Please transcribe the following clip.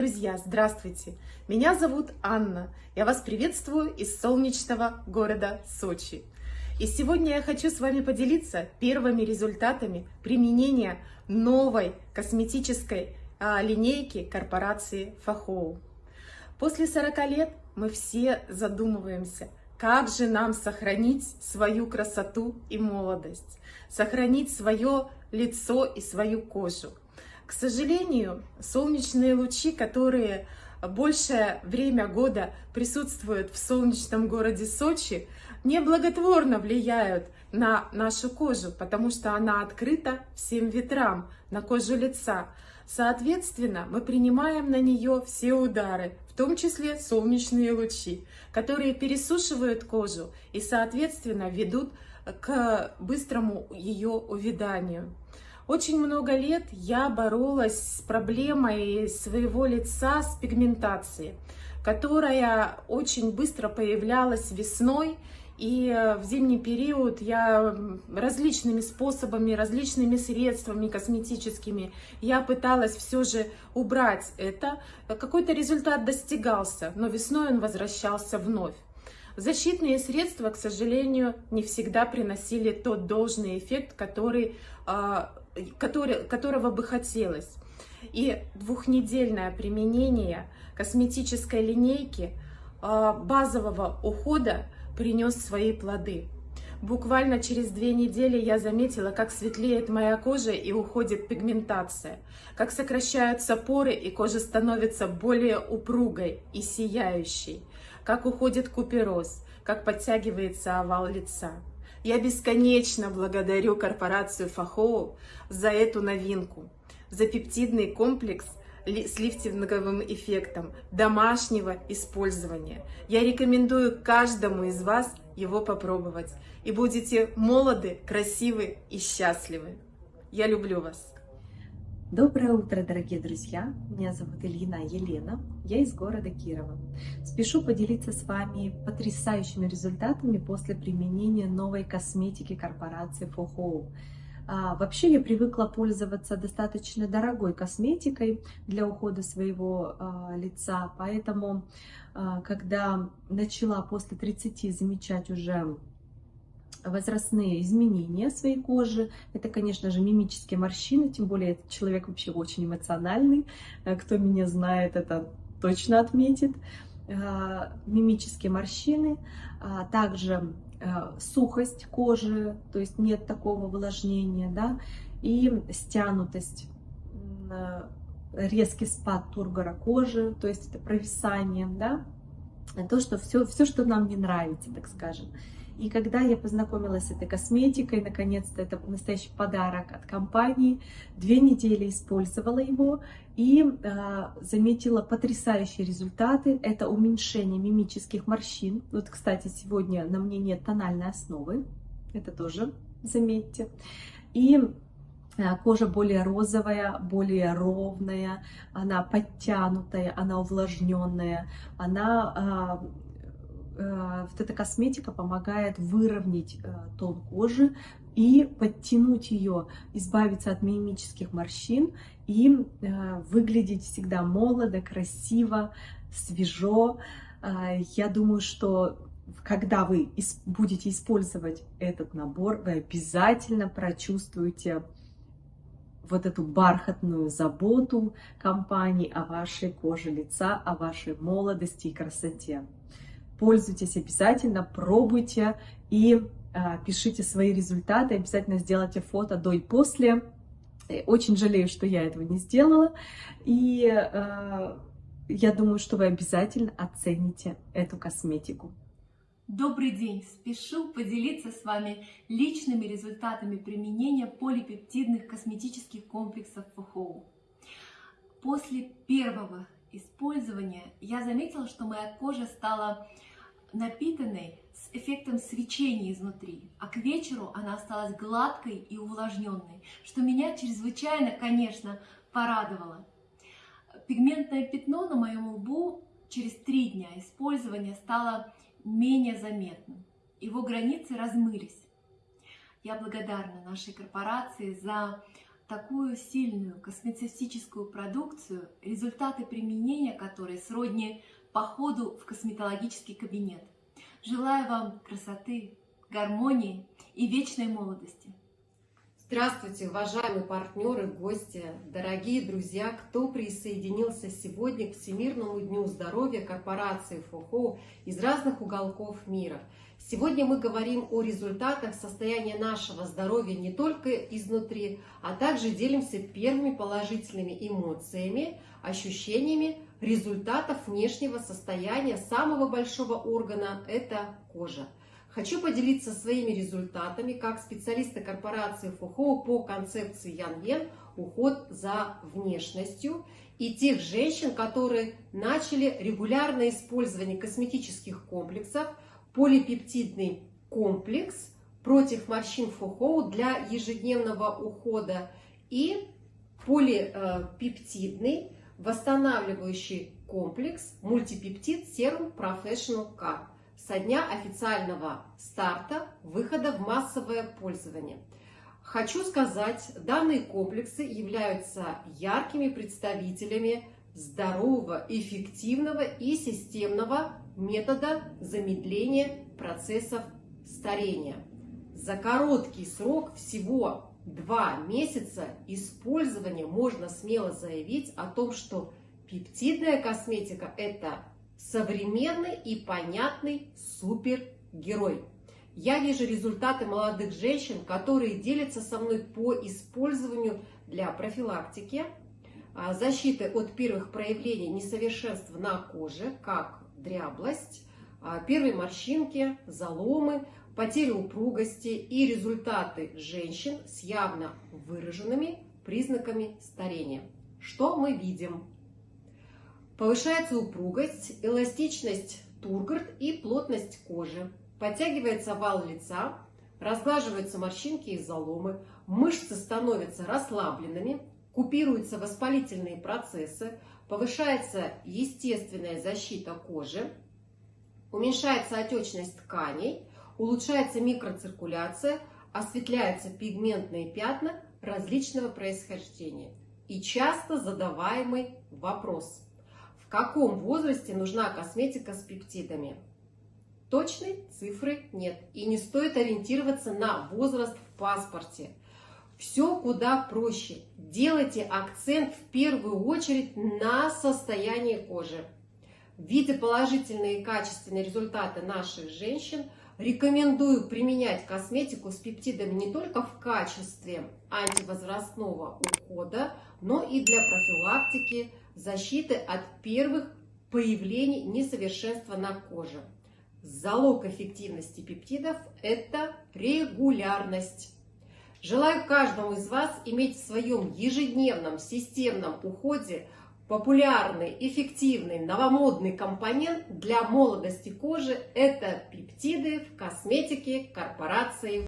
Друзья, здравствуйте! Меня зовут Анна. Я вас приветствую из солнечного города Сочи. И сегодня я хочу с вами поделиться первыми результатами применения новой косметической а, линейки корпорации Фахоу. После 40 лет мы все задумываемся, как же нам сохранить свою красоту и молодость, сохранить свое лицо и свою кожу. К сожалению, солнечные лучи, которые большее время года присутствуют в солнечном городе Сочи, неблаготворно влияют на нашу кожу, потому что она открыта всем ветрам на кожу лица. Соответственно, мы принимаем на нее все удары, в том числе солнечные лучи, которые пересушивают кожу и, соответственно, ведут к быстрому ее увяданию. Очень много лет я боролась с проблемой своего лица с пигментацией, которая очень быстро появлялась весной, и э, в зимний период я различными способами, различными средствами косметическими, я пыталась все же убрать это. Какой-то результат достигался, но весной он возвращался вновь. Защитные средства, к сожалению, не всегда приносили тот должный эффект, который а, который, которого бы хотелось. И двухнедельное применение косметической линейки а, базового ухода принес свои плоды. Буквально через две недели я заметила, как светлеет моя кожа и уходит пигментация, как сокращаются поры и кожа становится более упругой и сияющей, как уходит купероз, как подтягивается овал лица. Я бесконечно благодарю корпорацию Фахоу за эту новинку, за пептидный комплекс с лифтинговым эффектом домашнего использования. Я рекомендую каждому из вас его попробовать. И будете молоды, красивы и счастливы. Я люблю вас. Доброе утро, дорогие друзья! Меня зовут Ильина Елена, я из города Кирова. Спешу поделиться с вами потрясающими результатами после применения новой косметики корпорации Фохоу. А, вообще я привыкла пользоваться достаточно дорогой косметикой для ухода своего а, лица, поэтому а, когда начала после 30 замечать уже возрастные изменения своей кожи. Это, конечно же, мимические морщины, тем более этот человек вообще очень эмоциональный. Э, кто меня знает, это точно отметит. Э, мимические морщины, а также э, сухость кожи, то есть нет такого увлажнения, да, и стянутость, резкий спад тургора кожи, то есть это провисание, да, то, что все, все, что нам не нравится, так скажем. И когда я познакомилась с этой косметикой, наконец-то это настоящий подарок от компании, две недели использовала его и э, заметила потрясающие результаты. Это уменьшение мимических морщин. Вот, кстати, сегодня на мне нет тональной основы, это тоже заметьте. И кожа более розовая, более ровная, она подтянутая, она увлажненная, она Э, вот эта косметика помогает выровнять э, тон кожи и подтянуть ее, избавиться от мимических морщин и э, выглядеть всегда молодо, красиво, свежо. Я думаю, что когда вы будете использовать этот набор, вы обязательно прочувствуете вот эту бархатную заботу компании о вашей коже лица, о вашей молодости и красоте пользуйтесь обязательно, пробуйте и а, пишите свои результаты, обязательно сделайте фото до и после. Э, очень жалею, что я этого не сделала, и а, я думаю, что вы обязательно оцените эту косметику. Добрый день! Спешу поделиться с вами личными результатами применения полипептидных косметических комплексов ФХО. После первого использования я заметила, что моя кожа стала напитанной с эффектом свечения изнутри, а к вечеру она осталась гладкой и увлажненной, что меня чрезвычайно, конечно, порадовало. Пигментное пятно на моем лбу через три дня использования стало менее заметным. Его границы размылись. Я благодарна нашей корпорации за такую сильную космецевтическую продукцию, результаты применения которой сродни походу в косметологический кабинет. Желаю вам красоты, гармонии и вечной молодости. Здравствуйте, уважаемые партнеры, гости, дорогие друзья, кто присоединился сегодня к Всемирному дню здоровья корпорации ФОХО из разных уголков мира. Сегодня мы говорим о результатах состояния нашего здоровья не только изнутри, а также делимся первыми положительными эмоциями, ощущениями результатов внешнего состояния самого большого органа – это кожа. Хочу поделиться своими результатами как специалиста корпорации ФОХО по концепции Ян Йен «Уход за внешностью» и тех женщин, которые начали регулярное использование косметических комплексов, полипептидный комплекс против морщин ФОХО для ежедневного ухода и полипептидный восстанавливающий комплекс мультипептид Serum Professional Car со дня официального старта выхода в массовое пользование. Хочу сказать, данные комплексы являются яркими представителями здорового, эффективного и системного метода замедления процессов старения. За короткий срок всего два месяца использования можно смело заявить о том, что пептидная косметика – это современный и понятный супергерой. Я вижу результаты молодых женщин, которые делятся со мной по использованию для профилактики, а, защиты от первых проявлений несовершенств на коже, как дряблость, а, первые морщинки, заломы, потеря упругости и результаты женщин с явно выраженными признаками старения. Что мы видим? Повышается упругость, эластичность тургорд и плотность кожи. Подтягивается вал лица, разглаживаются морщинки и заломы, мышцы становятся расслабленными, купируются воспалительные процессы, повышается естественная защита кожи, уменьшается отечность тканей, улучшается микроциркуляция, осветляются пигментные пятна различного происхождения. И часто задаваемый вопрос – каком возрасте нужна косметика с пептидами? Точной цифры нет. И не стоит ориентироваться на возраст в паспорте. Все куда проще. Делайте акцент в первую очередь на состояние кожи. Видя положительные и качественные результаты наших женщин, рекомендую применять косметику с пептидами не только в качестве антивозрастного ухода, но и для профилактики защиты от первых появлений несовершенства на коже. Залог эффективности пептидов – это регулярность. Желаю каждому из вас иметь в своем ежедневном системном уходе популярный, эффективный, новомодный компонент для молодости кожи – это пептиды в косметике корпорации